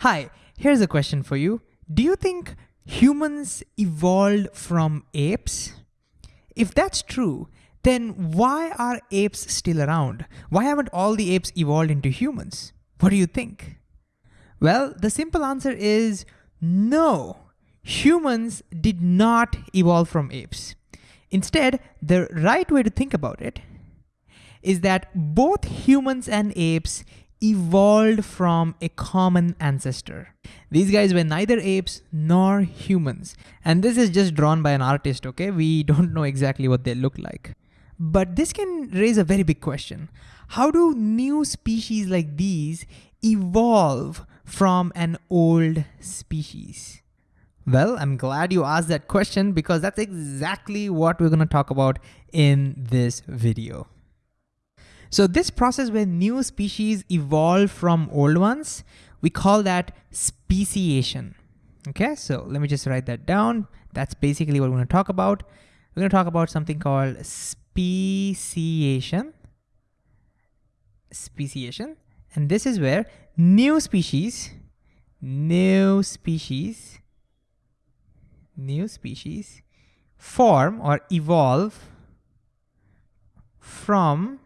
Hi, here's a question for you. Do you think humans evolved from apes? If that's true, then why are apes still around? Why haven't all the apes evolved into humans? What do you think? Well, the simple answer is no. Humans did not evolve from apes. Instead, the right way to think about it is that both humans and apes evolved from a common ancestor. These guys were neither apes nor humans. And this is just drawn by an artist, okay? We don't know exactly what they look like. But this can raise a very big question. How do new species like these evolve from an old species? Well, I'm glad you asked that question because that's exactly what we're gonna talk about in this video. So this process where new species evolve from old ones, we call that speciation. Okay, so let me just write that down. That's basically what we're gonna talk about. We're gonna talk about something called speciation. Speciation. And this is where new species, new species, new species form or evolve from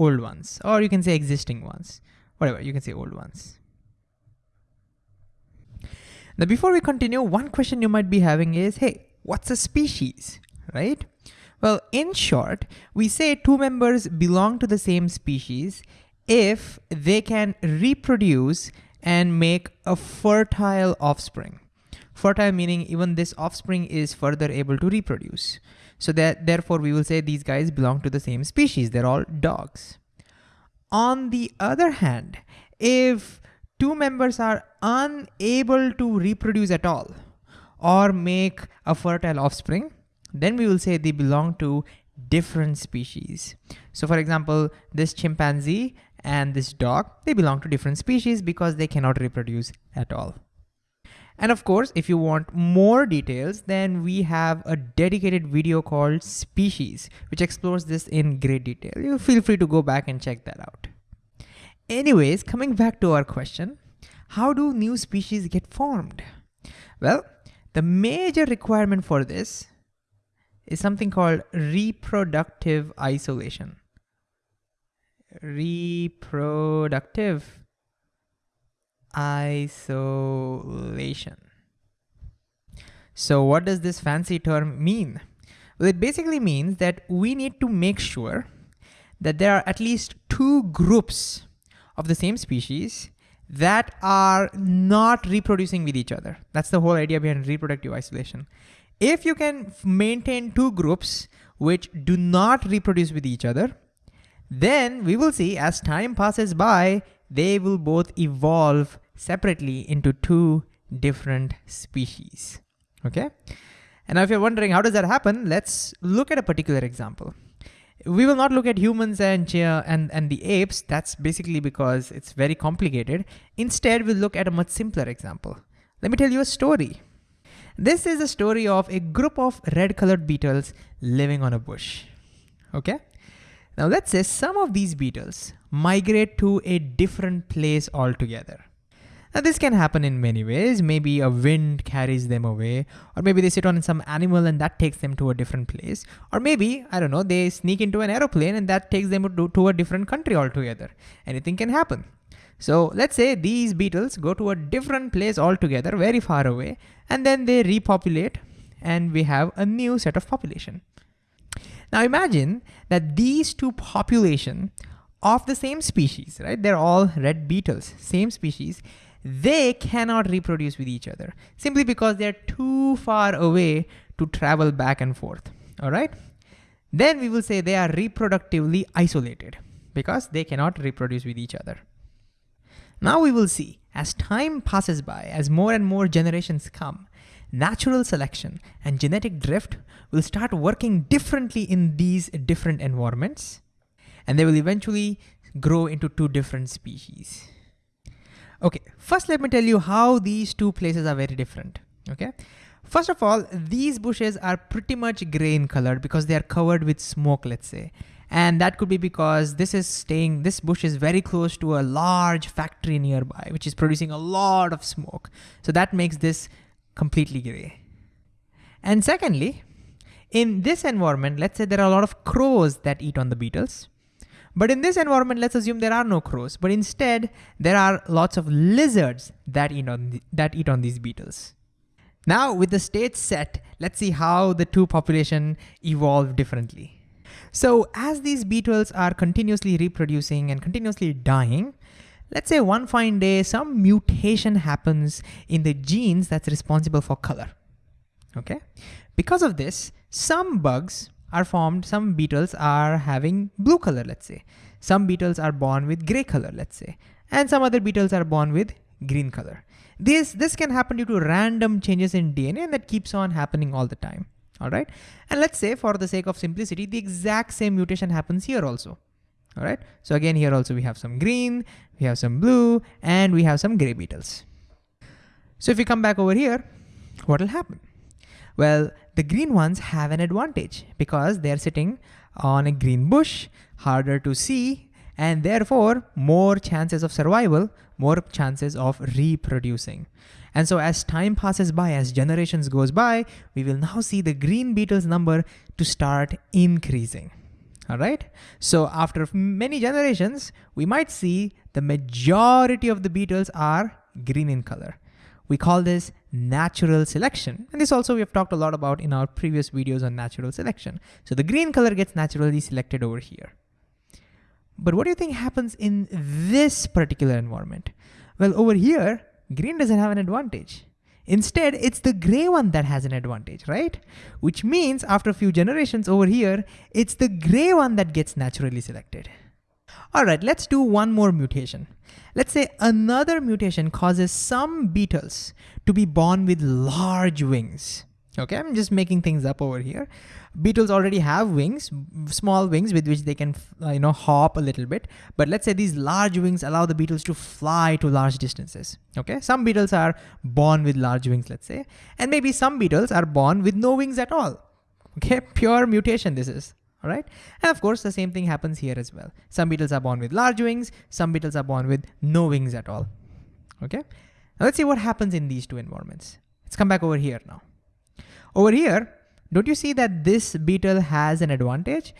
old ones, or you can say existing ones, whatever, you can say old ones. Now, before we continue, one question you might be having is, hey, what's a species, right? Well, in short, we say two members belong to the same species if they can reproduce and make a fertile offspring. Fertile meaning even this offspring is further able to reproduce. So that therefore we will say these guys belong to the same species. They're all dogs. On the other hand, if two members are unable to reproduce at all or make a fertile offspring, then we will say they belong to different species. So for example, this chimpanzee and this dog, they belong to different species because they cannot reproduce at all. And of course, if you want more details, then we have a dedicated video called Species, which explores this in great detail. You feel free to go back and check that out. Anyways, coming back to our question, how do new species get formed? Well, the major requirement for this is something called reproductive isolation. Reproductive isolation. So what does this fancy term mean? Well, it basically means that we need to make sure that there are at least two groups of the same species that are not reproducing with each other. That's the whole idea behind reproductive isolation. If you can maintain two groups which do not reproduce with each other, then we will see as time passes by, they will both evolve separately into two different species, okay? And now if you're wondering how does that happen, let's look at a particular example. We will not look at humans and, and, and the apes, that's basically because it's very complicated. Instead, we'll look at a much simpler example. Let me tell you a story. This is a story of a group of red colored beetles living on a bush, okay? Now let's say some of these beetles migrate to a different place altogether. Now this can happen in many ways. Maybe a wind carries them away, or maybe they sit on some animal and that takes them to a different place. Or maybe, I don't know, they sneak into an aeroplane and that takes them to, to a different country altogether. Anything can happen. So let's say these beetles go to a different place altogether, very far away, and then they repopulate and we have a new set of population. Now imagine that these two population of the same species, right? They're all red beetles, same species. They cannot reproduce with each other simply because they're too far away to travel back and forth, all right? Then we will say they are reproductively isolated because they cannot reproduce with each other. Now we will see as time passes by, as more and more generations come, natural selection and genetic drift will start working differently in these different environments, and they will eventually grow into two different species. Okay, first let me tell you how these two places are very different, okay? First of all, these bushes are pretty much gray in color because they are covered with smoke, let's say. And that could be because this is staying, this bush is very close to a large factory nearby, which is producing a lot of smoke. So that makes this completely gray. And secondly, in this environment, let's say there are a lot of crows that eat on the beetles. But in this environment, let's assume there are no crows, but instead there are lots of lizards that eat on, the, that eat on these beetles. Now with the state set, let's see how the two population evolve differently. So as these beetles are continuously reproducing and continuously dying, let's say one fine day, some mutation happens in the genes that's responsible for color, okay? Because of this, some bugs are formed, some beetles are having blue color, let's say. Some beetles are born with gray color, let's say. And some other beetles are born with green color. This, this can happen due to random changes in DNA and that keeps on happening all the time, all right? And let's say for the sake of simplicity, the exact same mutation happens here also, all right? So again, here also we have some green, we have some blue, and we have some gray beetles. So if we come back over here, what will happen? Well, the green ones have an advantage because they're sitting on a green bush, harder to see, and therefore more chances of survival, more chances of reproducing. And so as time passes by, as generations goes by, we will now see the green beetles number to start increasing. All right. So after many generations, we might see the majority of the beetles are green in color. We call this natural selection. And this also we have talked a lot about in our previous videos on natural selection. So the green color gets naturally selected over here. But what do you think happens in this particular environment? Well, over here, green doesn't have an advantage. Instead, it's the gray one that has an advantage, right? Which means after a few generations over here, it's the gray one that gets naturally selected. All right, let's do one more mutation. Let's say another mutation causes some beetles to be born with large wings. Okay, I'm just making things up over here. Beetles already have wings, small wings with which they can, uh, you know, hop a little bit. But let's say these large wings allow the beetles to fly to large distances. Okay, some beetles are born with large wings, let's say, and maybe some beetles are born with no wings at all. Okay, pure mutation this is all right? And of course, the same thing happens here as well. Some beetles are born with large wings, some beetles are born with no wings at all, okay? Now let's see what happens in these two environments. Let's come back over here now. Over here, don't you see that this beetle has an advantage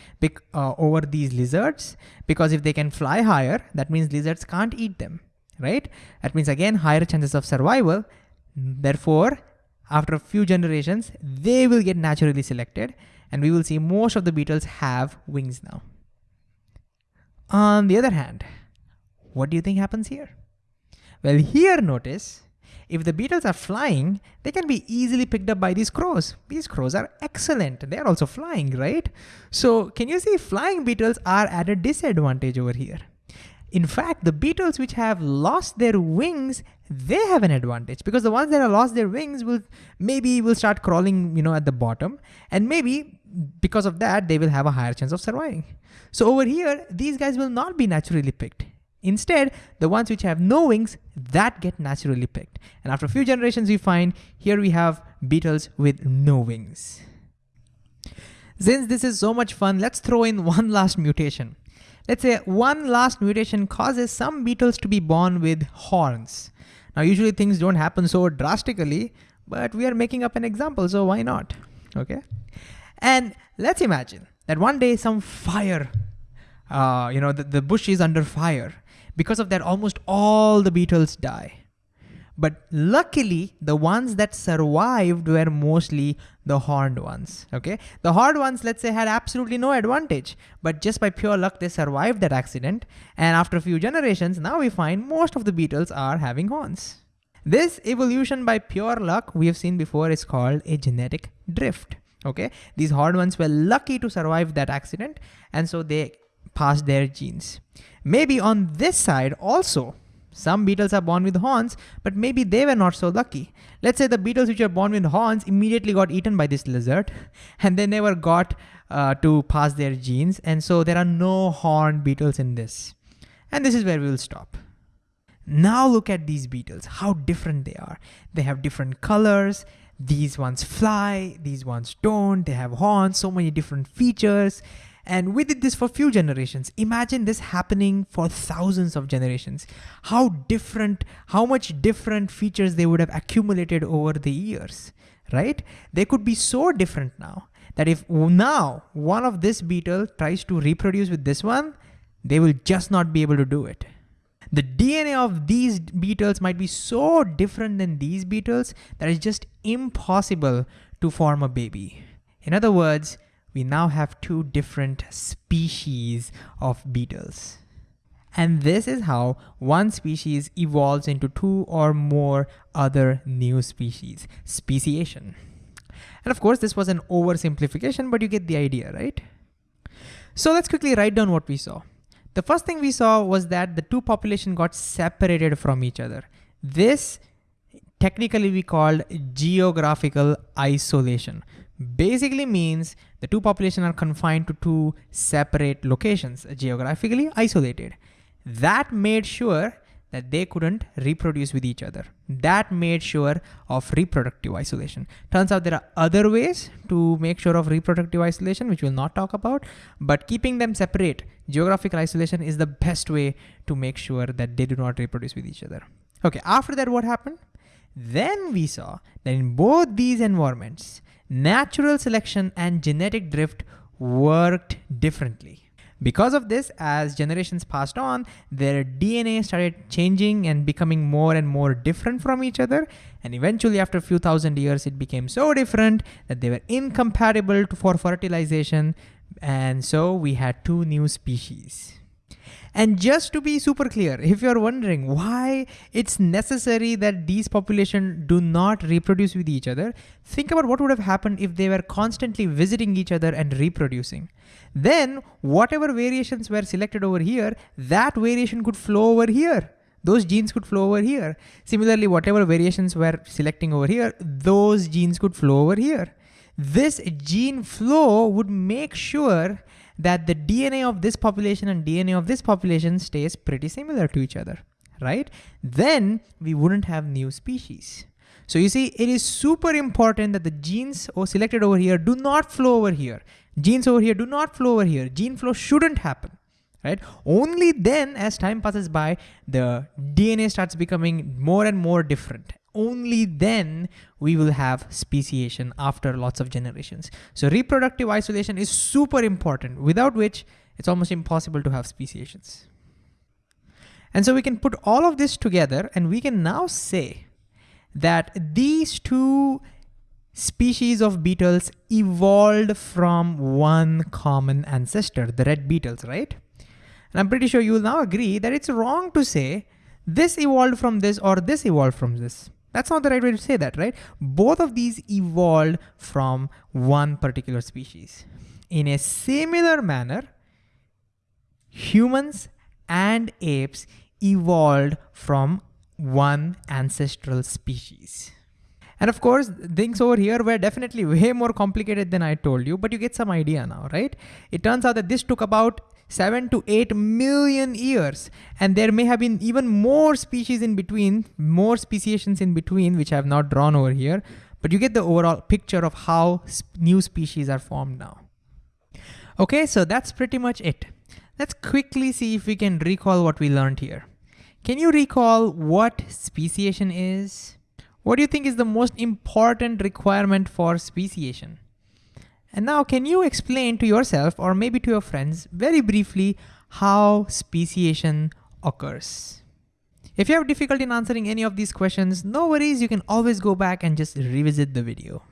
uh, over these lizards? Because if they can fly higher, that means lizards can't eat them, right? That means again, higher chances of survival. Therefore, after a few generations, they will get naturally selected and we will see most of the beetles have wings now. On the other hand, what do you think happens here? Well, here notice, if the beetles are flying, they can be easily picked up by these crows. These crows are excellent. They're also flying, right? So can you see flying beetles are at a disadvantage over here. In fact, the beetles which have lost their wings, they have an advantage because the ones that have lost their wings will maybe will start crawling, you know, at the bottom and maybe because of that, they will have a higher chance of surviving. So over here, these guys will not be naturally picked. Instead, the ones which have no wings, that get naturally picked. And after a few generations, we find here we have beetles with no wings. Since this is so much fun, let's throw in one last mutation. Let's say one last mutation causes some beetles to be born with horns. Now, usually things don't happen so drastically, but we are making up an example, so why not, okay? And let's imagine that one day some fire, uh, you know, the, the bush is under fire. Because of that, almost all the beetles die. But luckily, the ones that survived were mostly the horned ones, okay? The horned ones, let's say, had absolutely no advantage, but just by pure luck, they survived that accident. And after a few generations, now we find most of the beetles are having horns. This evolution by pure luck we have seen before is called a genetic drift, okay? These horned ones were lucky to survive that accident, and so they passed their genes. Maybe on this side also, some beetles are born with horns, but maybe they were not so lucky. Let's say the beetles which are born with horns immediately got eaten by this lizard and they never got uh, to pass their genes. And so there are no horned beetles in this. And this is where we will stop. Now look at these beetles, how different they are. They have different colors. These ones fly, these ones don't. They have horns, so many different features. And we did this for few generations. Imagine this happening for thousands of generations. How different, how much different features they would have accumulated over the years, right? They could be so different now that if now one of this beetle tries to reproduce with this one, they will just not be able to do it. The DNA of these beetles might be so different than these beetles that it's just impossible to form a baby. In other words, we now have two different species of beetles. And this is how one species evolves into two or more other new species, speciation. And of course, this was an oversimplification, but you get the idea, right? So let's quickly write down what we saw. The first thing we saw was that the two population got separated from each other. This technically we called geographical isolation. Basically means the two population are confined to two separate locations, geographically isolated. That made sure that they couldn't reproduce with each other. That made sure of reproductive isolation. Turns out there are other ways to make sure of reproductive isolation, which we'll not talk about, but keeping them separate, geographical isolation is the best way to make sure that they do not reproduce with each other. Okay, after that, what happened? Then we saw that in both these environments, natural selection and genetic drift worked differently. Because of this, as generations passed on, their DNA started changing and becoming more and more different from each other. And eventually after a few thousand years, it became so different that they were incompatible for fertilization. And so we had two new species. And just to be super clear, if you're wondering why it's necessary that these populations do not reproduce with each other, think about what would have happened if they were constantly visiting each other and reproducing. Then whatever variations were selected over here, that variation could flow over here. Those genes could flow over here. Similarly, whatever variations were selecting over here, those genes could flow over here. This gene flow would make sure that the DNA of this population and DNA of this population stays pretty similar to each other, right? Then we wouldn't have new species. So you see, it is super important that the genes selected over here do not flow over here. Genes over here do not flow over here. Gene flow shouldn't happen, right? Only then as time passes by, the DNA starts becoming more and more different only then we will have speciation after lots of generations. So reproductive isolation is super important, without which it's almost impossible to have speciations. And so we can put all of this together and we can now say that these two species of beetles evolved from one common ancestor, the red beetles, right? And I'm pretty sure you will now agree that it's wrong to say this evolved from this or this evolved from this. That's not the right way to say that, right? Both of these evolved from one particular species. In a similar manner, humans and apes evolved from one ancestral species. And of course, things over here were definitely way more complicated than I told you, but you get some idea now, right? It turns out that this took about seven to eight million years. And there may have been even more species in between, more speciations in between, which I have not drawn over here, but you get the overall picture of how new species are formed now. Okay, so that's pretty much it. Let's quickly see if we can recall what we learned here. Can you recall what speciation is? What do you think is the most important requirement for speciation? And now can you explain to yourself or maybe to your friends very briefly how speciation occurs? If you have difficulty in answering any of these questions, no worries, you can always go back and just revisit the video.